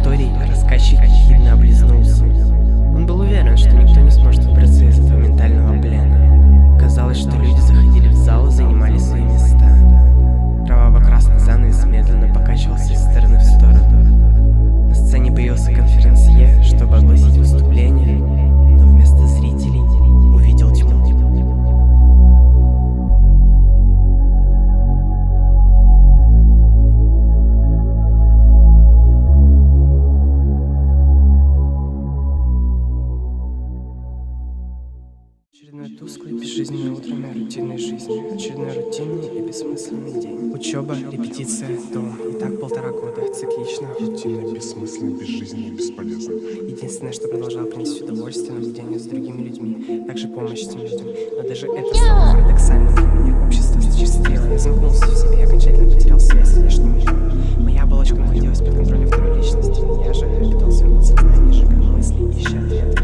историй рассказчик хитно облизнулся. Он был уверен, что никто не сможет выбраться из этого ментального плена. Казалось, что люди заходили в зал и занимали свои места. Кроваво-красный занавес медленно покачивался из стороны в сторону. На сцене появился конференсье, чтобы огласить Рутинно, бессмысленно, безжизненно и бесполезно. Единственное, что продолжало приносить удовольствие, наблюдение за другими людьми. Также помощь этим людям. Но даже это стало парадоксально для меня. Общество зачастило. Я замкнулся в себе, окончательно потерял связь с внешним миром. Моя оболочка находилась под контролем второй личности. Я же питал свое подсознание, сжигая мысли, ища ответы.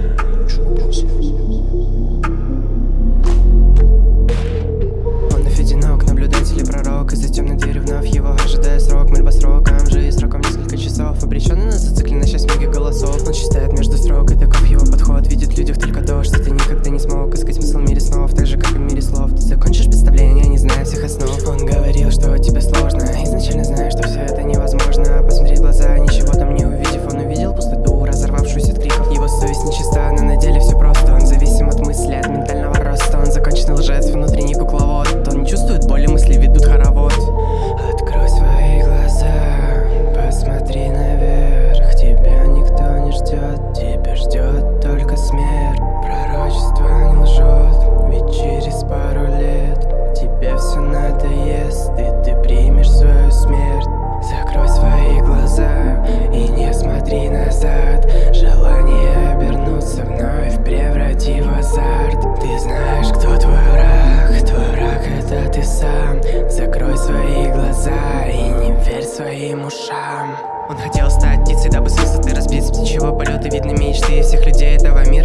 Птичьего полета Видны мечты всех людей этого мира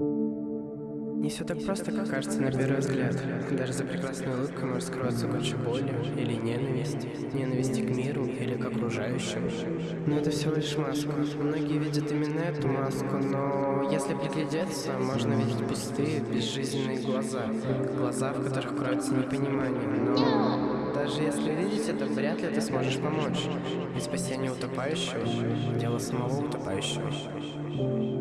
Не все так просто, как кажется на первый взгляд. Даже за прекрасной улыбкой может скрываться куча боли или ненависти. Ненависти к миру или к окружающим. Но это всего лишь маска. Многие видят именно эту маску, но если приглядеться, можно видеть пустые, безжизненные глаза. Глаза, в которых кроется непонимание. Но даже если видеть это, вряд ли ты сможешь помочь. Ведь спасение утопающего – дело самого утопающего.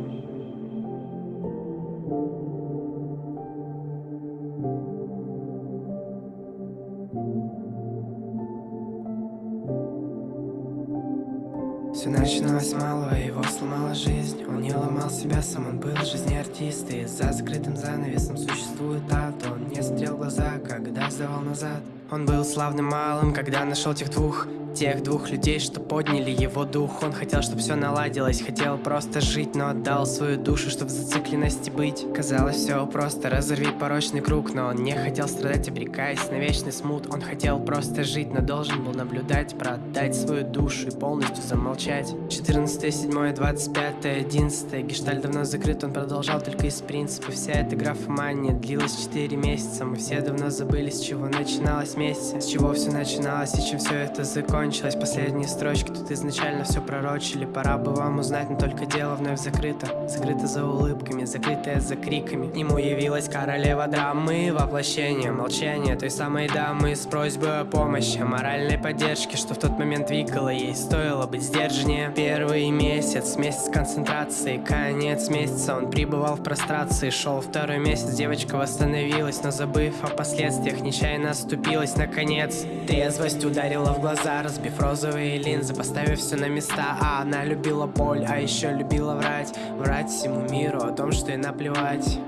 Начиналось малого, его сломала жизнь. Он не ломал себя сам, он был в жизни артист И за закрытым занавесом существует ад. Он не смотрел в глаза, когда сдавал назад. Он был славным малым, когда нашел тех двух Тех двух людей, что подняли его дух. Он хотел, чтобы все наладилось, хотел просто жить Но отдал свою душу, чтобы в зацикленности быть. Казалось, все просто, разорви порочный круг Но он не хотел страдать, обрекаясь на вечный смут. Он хотел просто жить, но должен был наблюдать Продать свою душу и полностью замолчать. 14, 7, 25, 11 Гешталь давно закрыт, он продолжал только из принципа. Вся эта графомания длилась 4 месяца. Мы все давно забыли, с чего начиналось месяц С чего все начиналось и чем все это закончилось Последние строчки тут изначально все пророчили. Пора бы вам узнать, но только дело вновь закрыто. Закрыто за улыбками, закрытое за криками. К нему явилась королева драмы Воплощение молчания той самой дамы С просьбой о помощи, моральной поддержке Что в тот момент двигало ей, стоило быть сдержаннее. Первый месяц, месяц концентрации Конец месяца. Он пребывал в прострации Шел второй месяц, девочка восстановилась Но забыв о последствиях, нечаянно оступилась. Наконец Трезвость ударила в глаза, разбив розовые линзы Поставив все на места, а она любила боль А еще любила врать, врать всему миру О том, что и наплевать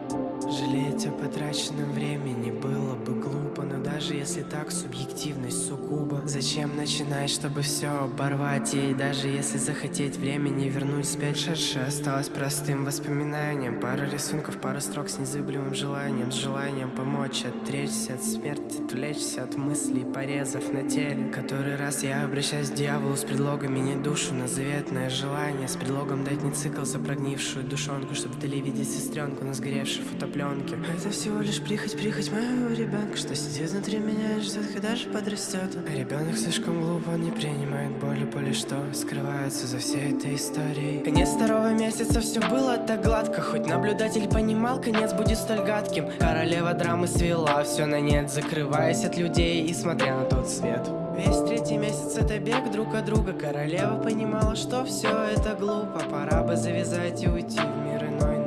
Жалеть о потраченном времени было бы глупо Но даже если так, субъективность сугубо. Зачем начинать, чтобы все оборвать? И даже если захотеть времени вернуть спять. Шедшее осталось простым воспоминанием. Пара рисунков, пара строк с незыблемым желанием. С желанием помочь, отречься от смерти Отвлечься от мыслей, порезов на теле. Который раз я обращаюсь к дьяволу с предлогом не душу на заветное желание С предлогом дать не цикл за прогнившую душонку Чтобы вдали видеть сестренку на сгоревшей фотопленке Это всего лишь прихоть, прихоть моего ребенка Что сидит внутри меня и ждет, когда же подрастет А ребенок слишком глуп, он не принимает боли, боли что? Скрывается за всей этой историей. Конец второго месяца, все было так гладко. Хоть наблюдатель понимал, конец будет столь гадким. Королева драмы свела все на нет Закрываясь от людей и смотря на тот свет. Весь третий месяц это бег друг от друга. Королева понимала, что все это глупо. Пора бы завязать и уйти в мир иной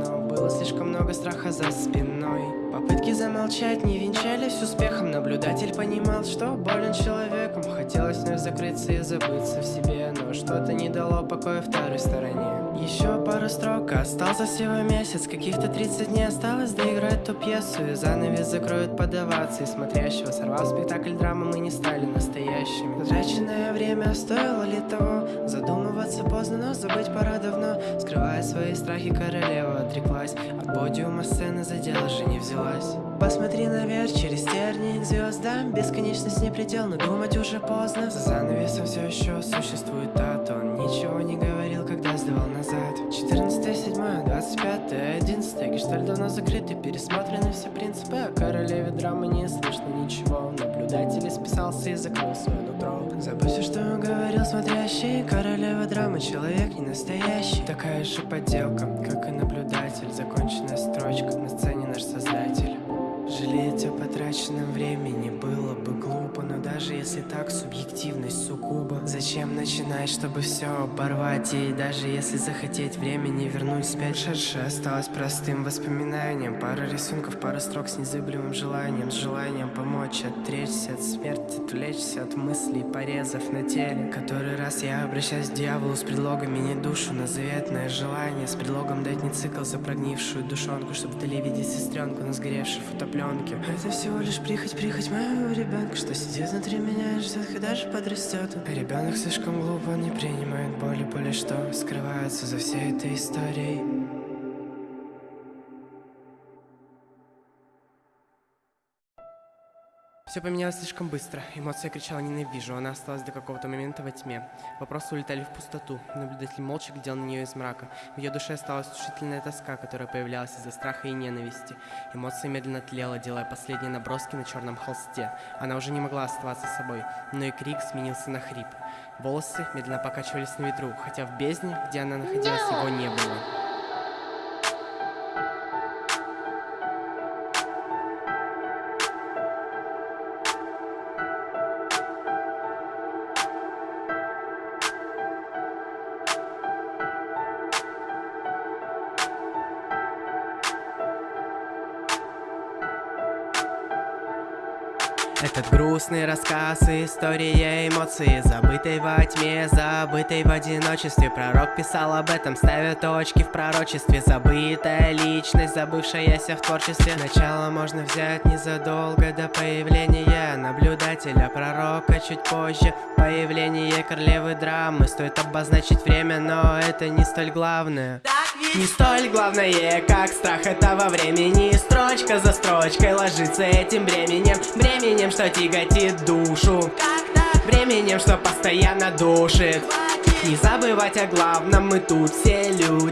много страха за спиной. Попытки замолчать не венчались успехом. Наблюдатель понимал, что болен человеком. Хотелось вновь закрыться и забыться в себе. Но что-то не дало покоя второй стороне Еще пару строк, остался всего месяц. Каких-то 30 дней осталось. Доиграть ту пьесу И занавес закроют подаваться. И смотрящего сорвал спектакль драмы Мы не стали настоящими. Потраченное время стоило ли того? Задумываться поздно, но забыть пора давно. Скрывая свои страхи, королева отреклась. От подиума сцены за дело же не взялась. Посмотри наверх через тернии к звездам Бесконечность не предел, но думать уже поздно. За занавесом все еще существует тот Он ничего не говорил, когда сдавал назад 14 7 25 11 Гештальт давно закрыт и пересмотрены все принципы. О королеве драмы не слышно ничего. Наблюдатель списался и закрыл свое нутро. Забудь что он говорил смотрящий. Королева драмы, человек не настоящий. Такая же подделка, как и наблюдатель. Законченная строчка, на сцене наш создатель Жалеть о потраченном времени было бы глупо Но даже если так, субъективность сугубо. Зачем начинать, чтобы все оборвать? И даже если захотеть времени вернуть спять Шедшее осталось простым воспоминанием. Пара рисунков, пара строк с незыблемым желанием. С желанием помочь, отречься от смерти Отвлечься от мыслей, порезов на теле. Который раз я обращаюсь к дьяволу с предлогом не душу на заветное желание С предлогом дать не цикл за прогнившую душонку Чтобы вдали видеть сестренку на сгоревшей фотопленке Это всего лишь прихоть, прихоть моего ребенка Что сидит внутри меня и ждет, когда же подрастет А ребенок слишком глуп, он не принимает боли, боли что Скрывается за всей этой историей Все поменялось слишком быстро. Эмоция кричала «ненавижу», она осталась до какого-то момента во тьме. Вопросы улетали в пустоту. Наблюдатель молча глядел на нее из мрака. В ее душе осталась тушительная тоска, которая появлялась из-за страха и ненависти. Эмоция медленно тлела, делая последние наброски на черном холсте. Она уже не могла оставаться собой, но и крик сменился на хрип. Волосы медленно покачивались на ветру, хотя в бездне, где она находилась, его не было. Грустный рассказ, история эмоций Забытой во тьме, забытой в одиночестве. Пророк писал об этом, ставя точки в пророчестве. Забытая личность, забывшаяся в творчестве. Начало можно взять незадолго до появления Наблюдателя, пророка чуть позже Появление королевы драмы. Стоит обозначить время, но это не столь главное не столь главное, как страх этого времени. Строчка за строчкой ложится этим бременем. Бременем, что тяготит душу. Бременем, что постоянно душит. Не забывать о главном, мы тут все люди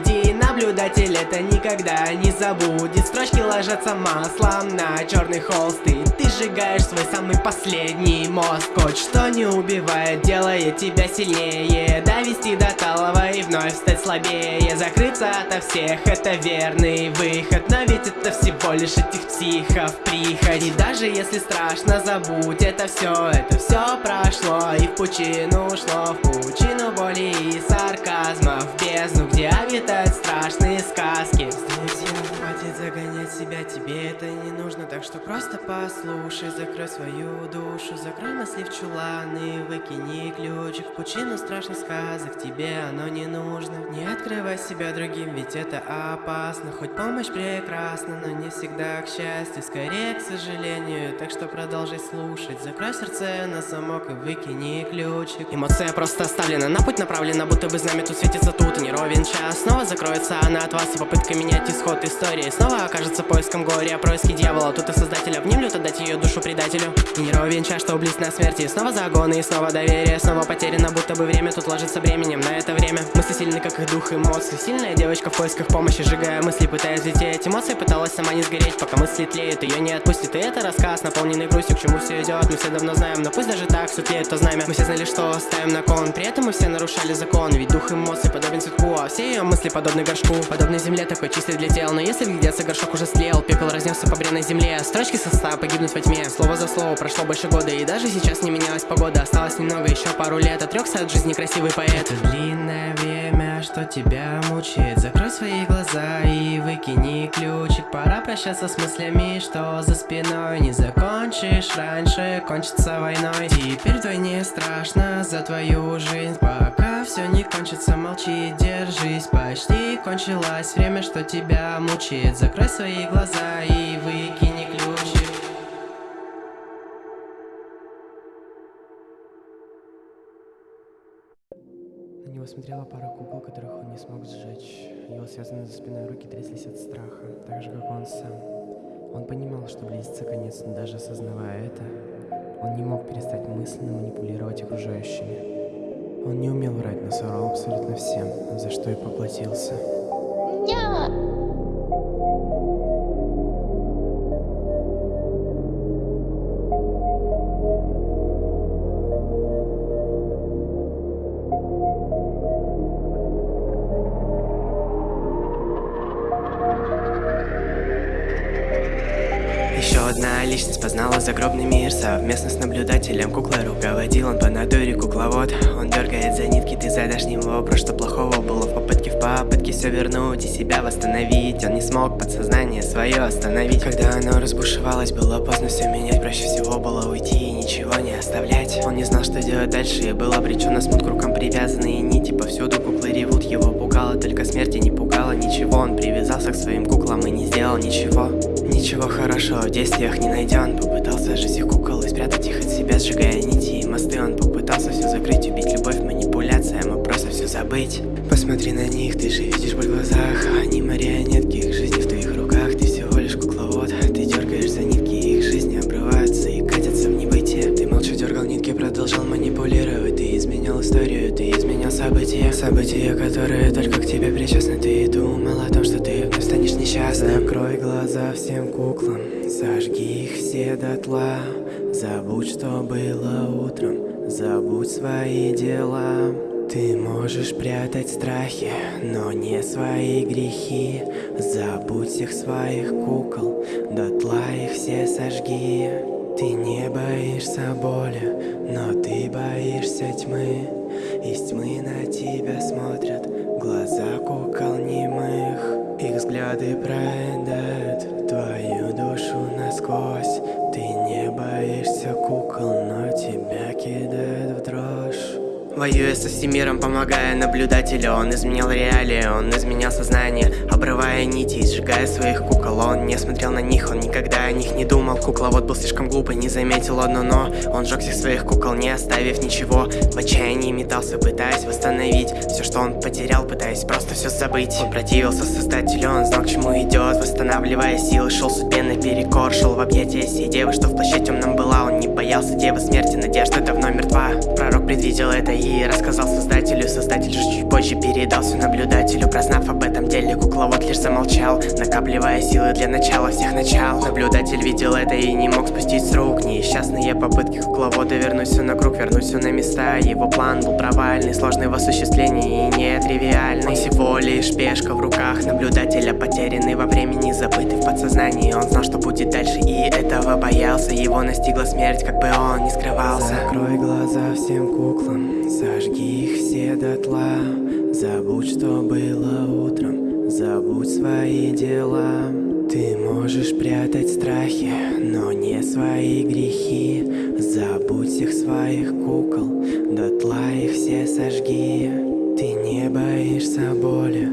Наблюдатель это никогда не забудет. Строчки ложатся маслом на черный холст И ты сжигаешь свой самый последний мозг. Хоть что не убивает, делает тебя сильнее. Довести до талого и вновь стать слабее. Закрыться ото всех это верный выход. Но ведь это всего лишь этих психов прихоть И даже если страшно, забудь это все Это все прошло. И в пучину ушло В пучину боли и сарказма В бездну, где обитает страшные сказки. Друзья, хватит загонять себя, тебе это не нужно Так что просто послушай, закрой свою душу Закрой мысли в чулан и выкини ключик В пучину страшных сказок, тебе оно не нужно. Не открывай себя другим, ведь это опасно. Хоть помощь прекрасна, но не всегда к счастью Скорее к сожалению, так что продолжай слушать Закрой сердце на замок и выкини ключик. Эмоция просто оставлена, на путь направлена Будто бы знамя тут светится, тут и не ровен час. Снова закроется она от вас и попытка менять исход истории. Снова окажется поиском горя, происки дьявола Тут и создателя внемлют отдать ее душу предателю. И не ровен час, что близко на смерти. Снова загоны и снова доверие. Снова потеряно, будто бы время тут ложится временем. На это время мысли сильны, как их дух эмоций Сильная девочка в поисках помощи, сжигая мысли, пытаясь лететь Эмоции пыталась сама не сгореть, пока мысли тлеют Ее не отпустит, и это рассказ, наполненный грустью К чему все идет, мы все давно знаем Но пусть даже так все тлеет то знамя. Мы все знали, что ставим на кон. При этом мы все нарушали закон Ведь дух эмоций подобен цветку А все ее мысли подобны горшку. Подобной земле такой чистый для тел Но если глядеться, горшок уже слел Пепел разнесся по бренной земле Строчки состава погибнут во тьме. Слово за слово прошло больше года И даже сейчас не менялась погода. Осталось немного, еще пару лет Отрекся от жизни красивый поэт. Длинное время, что тебя мучает. Закрой свои глаза и выкини ключик. Пора прощаться с мыслями, что за спиной Не закончишь. Раньше, кончится войной. Теперь вдвойне страшно за твою жизнь Пока все не кончится, молчи, держись Почти кончилось время, что тебя мучает. Закрой свои глаза и выкини него смотрела пара кукол, которых он не смог сжечь. Его связанные за спиной руки тряслись от страха, так же, как он сам. Он понимал, что близится конец, но даже осознавая это, он не мог перестать мысленно манипулировать окружающими. Он не умел врать, но соврал абсолютно всем, за что и поплатился. Нет! Личность познала загробный мир Совместно с наблюдателем. Куклой руководил Он по натуре кукловод. Он дергает за нитки, ты задашь ему вопрос Что плохого было в попытке в попытке все вернуть И себя восстановить. Он не смог подсознание свое остановить. Когда оно разбушевалось, было поздно все менять Проще всего было уйти и ничего не оставлять. Он не знал, что делать дальше И был обречен на смут к привязанные нити. Повсюду куклы ревут, его пугало Только смерти не пугало ничего. Он привязался к своим куклам и не сделал ничего Ничего хорошего. В действиях не найден Попытался жить их кукол и спрятать их от себя Сжигая нити и мосты. Он попытался все закрыть, убить любовь, манипуляция Мог просто все забыть. Посмотри на них, ты же видишь боль в глазах Они марионетки, их жизни в твоих руках Ты всего лишь кукловод. Ты дергаешь за нитки, их жизни обрываются И катятся в небытие. Ты молча дергал нитки, продолжал манипулировать. Ты изменял историю, ты изменял события. События, которые только к тебе причастны. Ты думал о том, что несчастным Закрой глаза всем куклам Зажги их все дотла. Забудь, что было утром Забудь свои дела. Ты можешь прятать страхи, но не свои грехи. Забудь всех своих кукол Дотла их все сожги. Ты не боишься боли, но ты боишься тьмы. Из тьмы на тебя смотрят Воюя со всем миром, помогая наблюдателю. Он изменял реалии, он изменял сознание Обрывая нити и сжигая своих кукол. Он не смотрел на них, он никогда о них не думал. Кукловод был слишком глупый, не заметил одно но Он сжег всех своих кукол, не оставив ничего. В отчаянии метался, пытаясь восстановить Все, что он потерял, пытаясь просто все забыть. Он противился создателю, он знал, к чему идет Восстанавливая силы, шел судьбе наперекор Шел в объятия сей девы, что в плаще темном была. Он не боялся девы смерти, надежда давно мертва. Пророк предвидел это и рассказал создателю Создатель же чуть позже передался наблюдателю Прознав об этом деле, кукловод лишь замолчал Накапливая силы для начала всех начал. Наблюдатель видел это и не мог спустить с рук Несчастные попытки кукловода вернуть все на круг Вернуть все на места, его план был провальный Сложный в осуществлении и нетривиальный всего лишь пешка в руках наблюдателя Потерянный во времени, забытый в подсознании. Он знал, что будет дальше и этого боялся. Его настигла смерть, как бы он не скрывался. Закрой глаза всем куклам Зажги их все дотла. Забудь, что было утром. Забудь свои дела. Ты можешь прятать страхи, но не свои грехи. Забудь всех своих кукол, дотла их все сожги. Ты не боишься боли,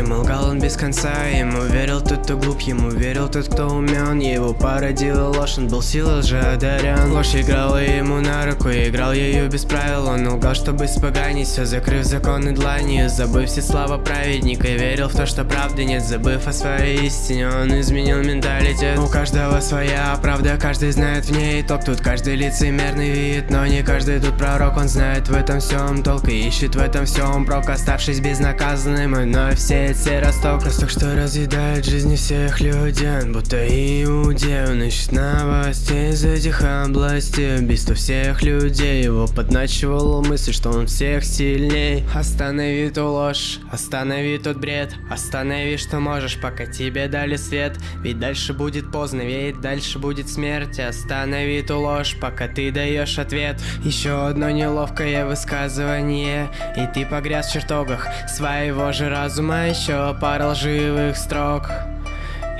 окружающим Лгал он без конца, ему верил тот, кто глуп, ему верил тот, кто умен Его породила ложь, он был силой же одарен Ложь играла ему на руку, играл ее без правил. Он лгал, чтобы испоганить все, закрыв законы дланью Забыв все слова праведника, верил в то, что правды нет. Забыв о своей истине, он изменил менталитет. У каждого своя правда, каждый знает в ней итог Тут каждый лицемерный вид, но не каждый тут пророк. Он знает в этом всем толк и ищет в этом всем прок. Оставшись безнаказанным, и вновь все эти росток. Росток, что разъедает жизни всех людей Будто иудей, он ищет новостей из этих областей. Убийство всех людей, его подначивала мысль, что он всех сильней. Останови ту ложь, останови тот бред. Останови, что можешь, пока тебе дали свет. Ведь дальше будет поздно, ведь дальше будет смерть. Останови ту ложь, пока ты даешь ответ. Еще одно неловкое высказывание. И ты погряз в чертогах своего же разума. Еще пара лживых строк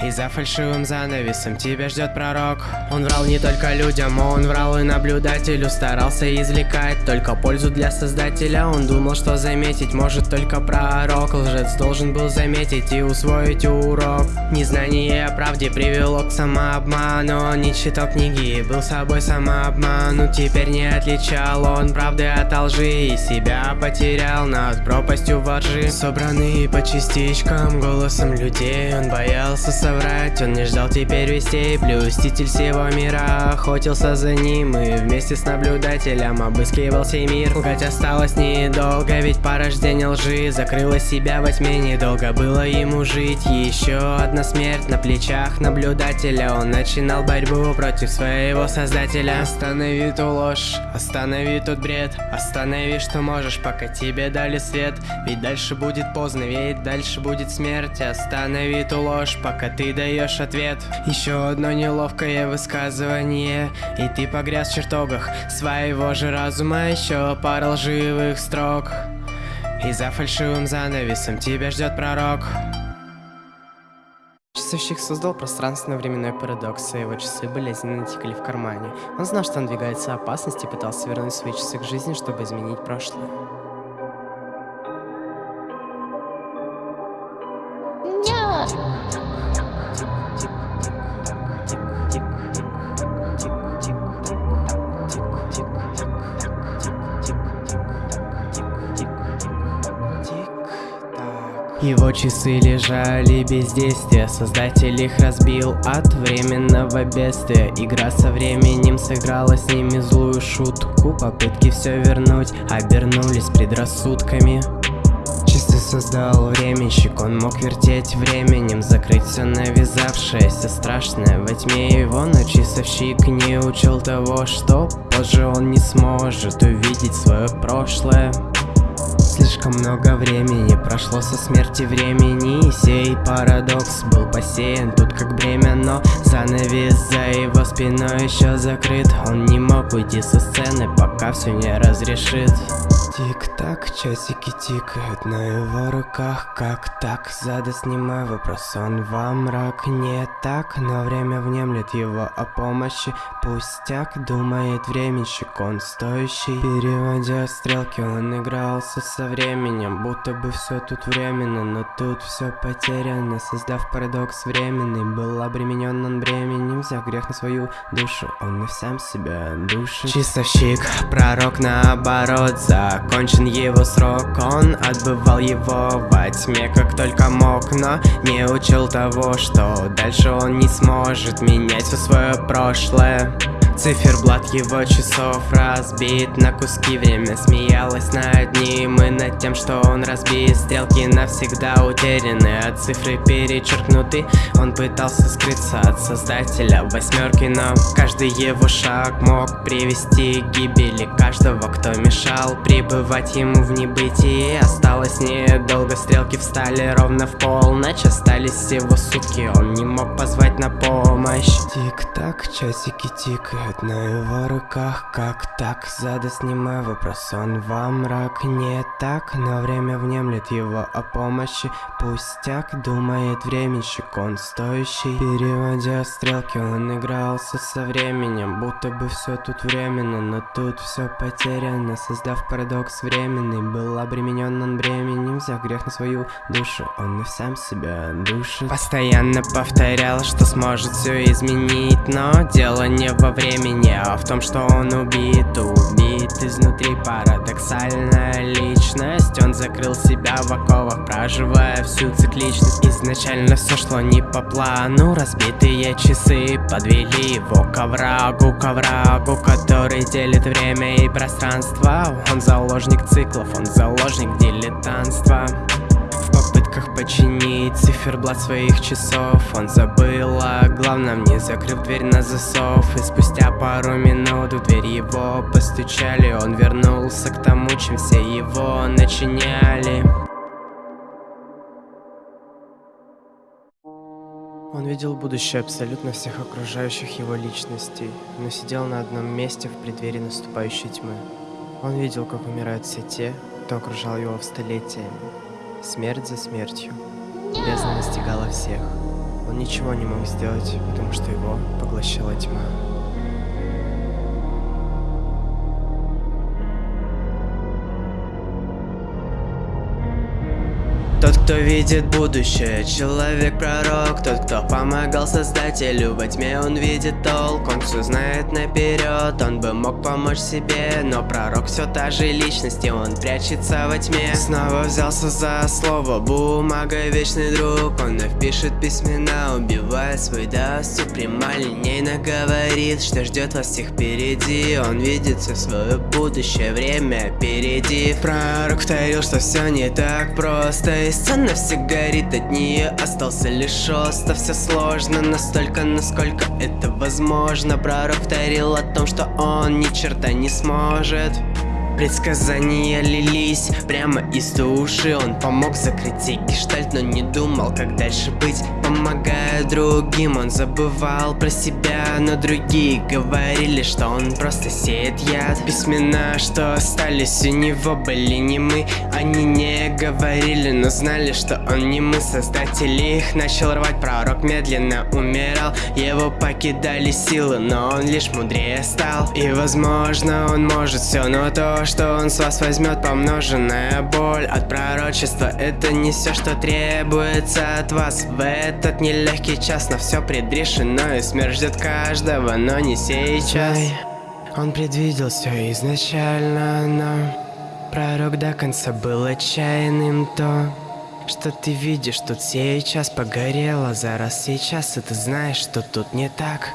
и за фальшивым занавесом тебя ждет пророк. Он врал не только людям, он врал и наблюдателю. Старался извлекать только пользу для создателя. Он думал, что заметить может только пророк. Лжец должен был заметить и усвоить урок. Незнание о правде привело к самообману. Он не читал книги и был собой самообману Теперь не отличал он правды от лжи. И себя потерял над пропастью воржи Собранные по частичкам голосом людей Он боялся соврать. Он не ждал теперь вестей. Блюститель всего мира. Охотился за ним И вместе с наблюдателем обыскивал сей мир. Лгать осталось недолго, ведь порождение лжи Закрыло себя во тьме, недолго было ему жить. Еще одна смерть на плечах наблюдателя. Он начинал борьбу против своего создателя. Останови ту ложь, останови тот бред. Останови, что можешь, пока тебе дали свет. Ведь дальше будет поздно, ведь дальше будет смерть. Останови ту ложь, пока ты даешь ответ. Еще одно неловкое высказывание. И ты погряз в чертогах своего же разума. Еще пара лживых строк. И за фальшивым занавесом тебя ждет пророк. Часовщик создал пространственно-временной парадокс, а его часы болезненно текли в кармане. Он знал, что надвигается опасность и пытался вернуть свои часы к жизни, чтобы изменить прошлое. Его часы лежали без действия Создатель их разбил от временного бедствия. Игра со временем сыграла с ними злую шутку. Попытки все вернуть обернулись предрассудками. Чисто создал временщик, он мог вертеть временем Закрыть все навязавшееся страшное во тьме. Его Но часовщик не учел того, что позже он не сможет увидеть свое прошлое Слишком много времени прошло со смерти времени. И сей парадокс был посеян тут как бремя Но занавес за его спиной еще закрыт. Он не мог уйти со сцены, пока все не разрешит Тик-так, часики тикают на его руках Как так? Задаст немой вопрос, он во мрак Не так, но время внемлет его о помощи. Пустяк, думает временщик, он стоящий. Переводя стрелки, он игрался со временем. Будто бы все тут временно, но тут все потеряно. Создав парадокс временный, был обременен он бременем. Взяв грех на свою душу Он и сам себя душит. Чистовщик, пророк наоборот Закончен его срок, он отбывал его во тьме Как только мог, но не учил того, что Дальше он не сможет менять все свое прошлое Циферблат его часов разбит на куски. Время смеялось над ним и над тем, что он разбит. Стрелки навсегда утеряны, а цифры перечеркнуты. Он пытался скрыться от создателя восьмерки Но каждый его шаг мог привести к гибели Каждого, кто мешал пребывать ему в небытии. Осталось недолго, стрелки встали ровно в полночь. Остались всего сутки, он не мог позвать на помощь. Тик-так, часики тикают Лежит на его руках, как так? Задаст немой вопрос, он во мрак Не так, но время внемлет его о помощи. Пустяк, думает временщик, он стоящий. Переводя стрелки, он игрался со временем. Будто бы все тут временно, но тут все потеряно. Создав парадокс временный, был обременен он бременем. Взяв грех на свою душу, он и сам себя душит. Постоянно повторял, что сможет все изменить Но дело не во времени времени А в том, что он убит, убит изнутри Парадоксальная личность Он закрыл себя в оковах, проживая всю цикличность. Изначально все шло не по плану Разбитые часы подвели его к оврагу К оврагу, который делит время и пространство. Он заложник циклов, он заложник дилетантства попытках починить циферблат своих часов. Он забыл о главном, не закрыв дверь на засов. И спустя пару минут в дверь его постучали. Он вернулся к тому, чем все его начиняли. Он видел будущее абсолютно всех окружающих его личностей, но сидел на одном месте в преддверии наступающей тьмы. Он видел, как умирают все те, кто окружал его в столетиями, Смерть за смертью. Бездна настигала всех. Он ничего не мог сделать, потому что его поглощала тьма. Кто видит будущее, человек-пророк Тот, кто помогал создателю, во тьме он видит толк Он все знает наперед, он бы мог помочь себе Но пророк все та же личность, и он прячется во тьме. Снова взялся за слово, бумага вечный друг. Он вновь пишет письмена, убивая свой досуг Прямолинейно. Говорит, что ждет вас всех впереди. Он видит все свое будущее, время впереди. Пророк повторил, что все не так просто. И сцена все горит от нее Остался лишь остов, все сложно Настолько, насколько это возможно. Пророк повторил о том, что он ни черта не сможет. Предсказания лились прямо из души. Он помог закрыть сей гештальт, но не думал, как дальше быть. Помогая другим, он забывал про себя Но другие говорили, что он просто сеет яд. Письмена, что остались у него, были не мы. Они не говорили, но знали, что он не мы. Создатели их начал рвать, пророк медленно умирал. Его покидали силы, но он лишь мудрее стал. И возможно он может все, но то, что он с вас возьмет помноженная боль от пророчества. Это не все, что требуется от вас. В этот нелегкий час Но все предрешено и смерть ждет каждого, но не сейчас Он предвидел все изначально, но Пророк до конца был отчаянным, то что ты видишь тут сейчас погорело за раз сейчас, и ты знаешь, что тут не так.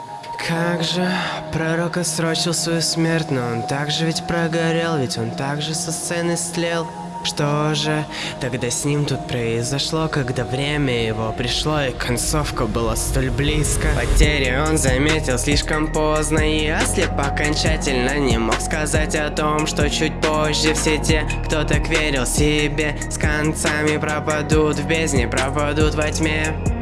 Как же пророк отсрочил свою смерть, но он также ведь прогорел, ведь он также со сцены слел. Что же тогда с ним тут произошло, когда время его пришло и концовка была столь близко? Потери он заметил слишком поздно и ослеп окончательно не мог сказать о том, что чуть позже все те, кто так верил себе, с концами пропадут в бездне, пропадут во тьме.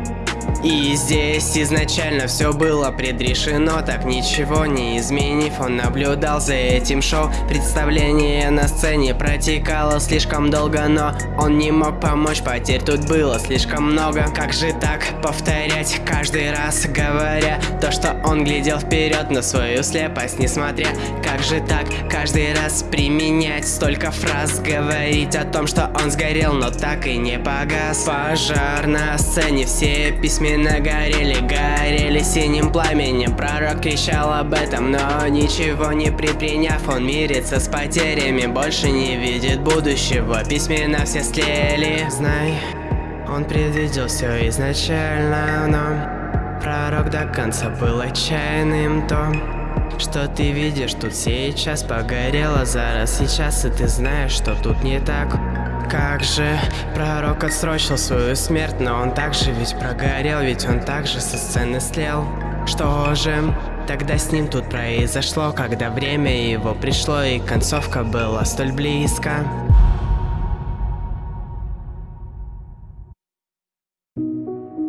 И здесь изначально все было предрешено Так ничего не изменив, он наблюдал за этим шоу. Представление на сцене протекало слишком долго Но он не мог помочь, потерь тут было слишком много. Как же так повторять каждый раз, говоря то, что он глядел вперед на свою слепость Несмотря, как же так, каждый раз применять столько фраз Говорить о том, что он сгорел, но так и не погас? Пожар на сцене, все письмена горели, горели синим пламенем. Пророк кричал об этом, но ничего не предприняв Он мирится с потерями, больше не видит будущего. Письмена все слели, знай, он предвидел все изначально, но Пророк до конца был отчаянным то что ты видишь тут сейчас погорело зараз сейчас И ты знаешь, что тут не так Как же пророк отсрочил свою смерть Но он также ведь прогорел, ведь он также со сцены слел Что же тогда с ним тут произошло Когда время его пришло и концовка была столь близко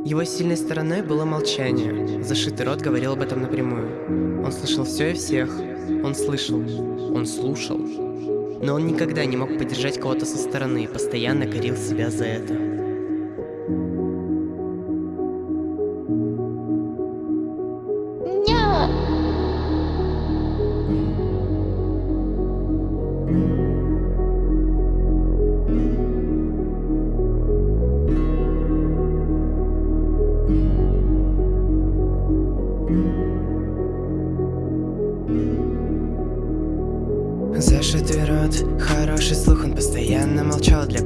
Его сильной стороной было молчание. Зашитый рот говорил об этом напрямую. Он слышал все и всех. Он слышал. Он слушал. Но он никогда не мог поддержать кого-то со стороны и постоянно корил себя за это.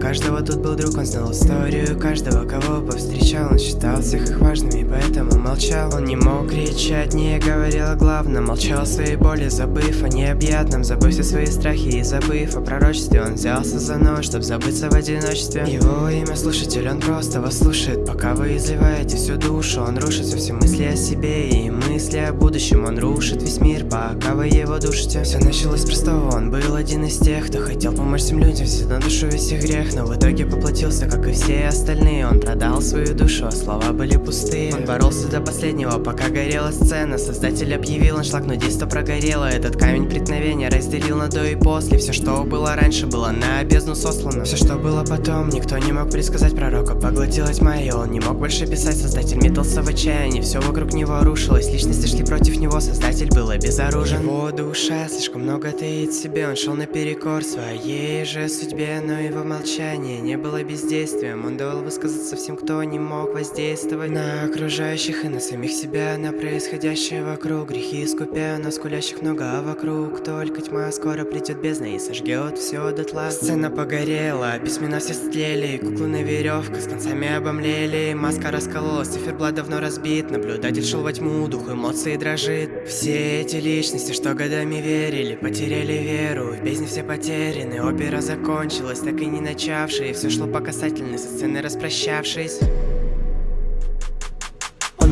Каждого тут был друг, он знал историю каждого, кого повстречал. Он считал всех их важными, поэтому молчал. Он не мог кричать, не говорил о главном. Молчал о своей боли, забыв о необъятном. Забыв все свои страхи и забыв о пророчестве Он взялся за нож, чтобы забыться в одиночестве. Его имя слушатель, он просто вас слушает. Пока вы изливаете всю душу Он рушит все мысли о себе и мысли о будущем. Он рушит весь мир, пока вы его душите. Все началось с простого, он был один из тех, кто хотел помочь всем людям, на душу весь их грех Но в итоге поплатился, как и все остальные. Он продал свою душу, а слова были пустые. Он боролся до последнего, пока горела сцена. Создатель объявил аншлаг, действо прогорело. Этот камень преткновения разделил на до и после. Все, что было раньше, было на бездну сослано. Все, что было потом, никто не мог предсказать пророка. Поглотила и он не мог больше писать. Создатель метался в отчаянии, все вокруг него рушилось. Личности шли против него, создатель был обезоружен. Его душа слишком много таит себе Он шел наперекор своей же судьбе Но его молчание не было бездействием. Он давал высказаться всем, кто не мог воздействовать На окружающих и на самих себя На происходящее вокруг. Грехи искупя На скулящих много, а вокруг только тьма Скоро придет бездна и сожгет все дотла Сцена погорела, письмена все стлели Куклы на веревках с концами обомлели. Маска раскололась, циферблат давно разбит. Наблюдатель шел во тьму, дух эмоций дрожит. Все эти личности, что годами верили Потеряли веру, в бездне все потеряны Опера закончилась, так и не начавшая И все шло по касательной, со сцены распрощавшись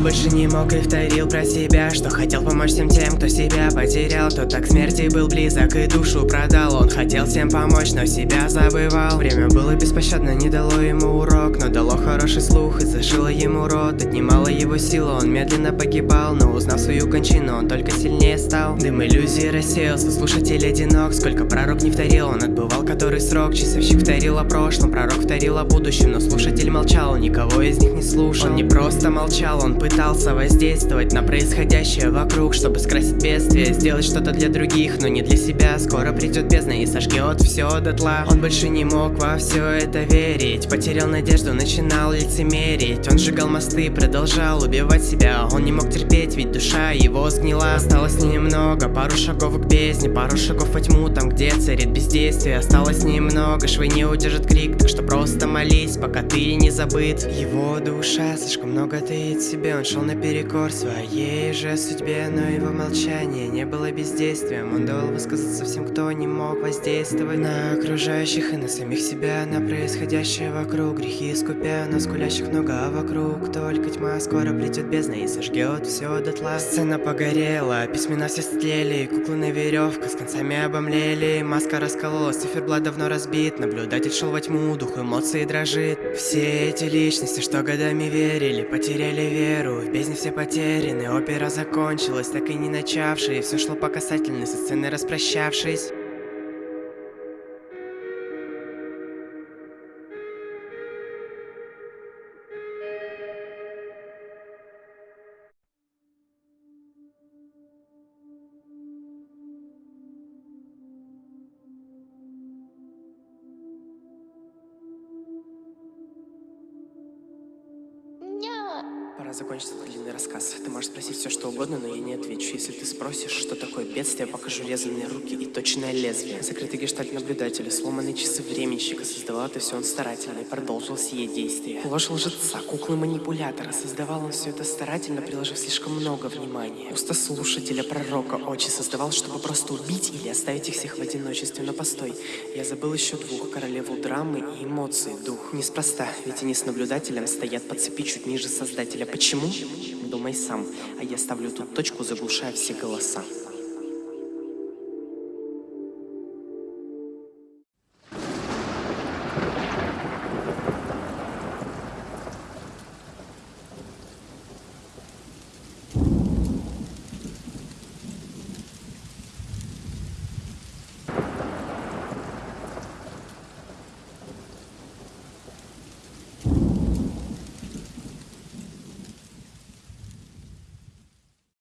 больше не мог и вторил про себя Что хотел помочь всем тем, кто себя потерял. Кто так смерти был близок и душу продал. Он хотел всем помочь, но себя забывал. Время было беспощадно, не дало ему урок Но дало хороший слух и зашило ему рот. Отнимало его силу, он медленно погибал Но узнав свою кончину, он только сильнее стал. Дым иллюзии рассеялся, слушатель одинок. Сколько пророк не вторил, он отбывал который срок. Часовщик вторил о прошлом, пророк вторил о будущем Но слушатель молчал, никого из них не слушал. Он не просто молчал, он пытался воздействовать на происходящее вокруг Чтобы скрасить бедствие, сделать что-то для других, но не для себя. Скоро придет бездна и сожгет все дотла Он больше не мог во все это верить Потерял надежду, начинал лицемерить. Он сжигал мосты, продолжал убивать себя Он не мог терпеть, ведь душа его сгнила. Осталось немного, пару шагов к бездне Пару шагов во тьму, там где царит бездействие. Осталось немного, швы не удержит крик Так что просто молись, пока ты не забыт. Его душа слишком много таит в себе Он шел наперекор своей же судьбе Но его молчание не было бездействием. Он давал высказаться всем, кто не мог воздействовать На окружающих и на самих себя На происходящее вокруг. Грехи искупя На скулящих много, а вокруг только тьма Скоро придет бездна и сожгет все дотла. Сцена погорела, письмена все стлели Куклы на веревках с концами обомлели. Маска раскололась, циферблат давно разбит. Наблюдатель шел во тьму, дух эмоций дрожит. Все эти личности, что годами верили Потеряли веру, в бездне все потеряны. Опера закончилась, так и не начавшая И все шло по касательной, со сцены распрощавшись Пора длинный рассказ. Ты можешь спросить все, что угодно, но я не отвечу. Если ты спросишь, что такое бедствие, я покажу резанные руки и точное лезвие. Закрытый гештальт наблюдателя, сломанные часы временщика. Создавал это все он старательно и продолжил сие действие. Ложь лжеца, куклы манипулятора. Создавал он все это старательно, приложив слишком много внимания. Уста слушателя, пророка, очи создавал, чтобы просто убить или оставить их всех в одиночестве. Но постой, я забыл еще двух, королеву драмы и эмоции, дух. Неспроста, ведь они с наблюдателем стоят по цепи чуть ниже создателя. Почему? Думай сам, а я ставлю тут точку, заглушая все голоса.